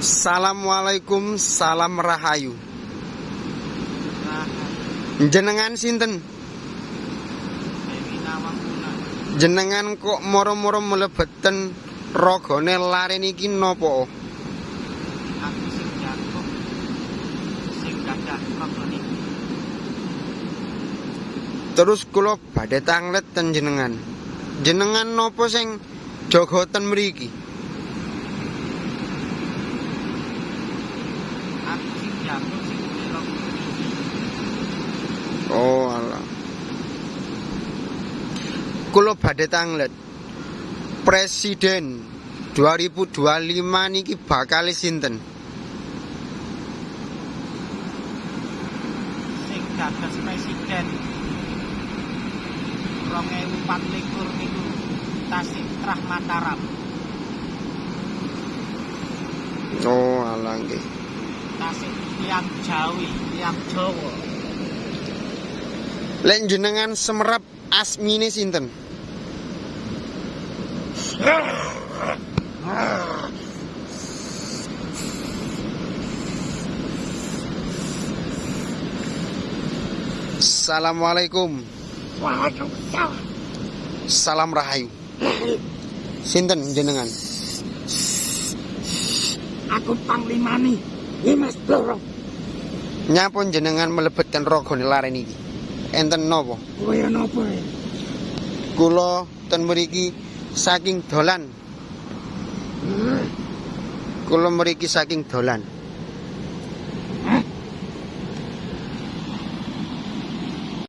Assalamualaikum, salam rahayu. Jenengan sinten? Jenengan kok moro-moro mlebeten rogone lare niki aku sing sing niki Terus kula badhe tanglet ten jenengan. Jenengan napa sing jaga ten mriki? Aku Oh alah. Kula badhe tanglet. Presiden 2025 niki bakal sinten? sing dados presiden 2024 niku Tasik Trah Mataram Oh alah nggih. Tasik tiang Jawi tiang Jawa Lek jenengan semerap asmine sinten? Assalamualaikum. Waalaikumsalam. Salam rahayu. Sinten jenengan? Aku panglima Dimas Bloro. Nyapun jenengan melebetkan rogone lare niki? Enten napa? Kowe napa? ya? Kula ten mriki saking dolan. Hmm, Kula mriki saking dolan.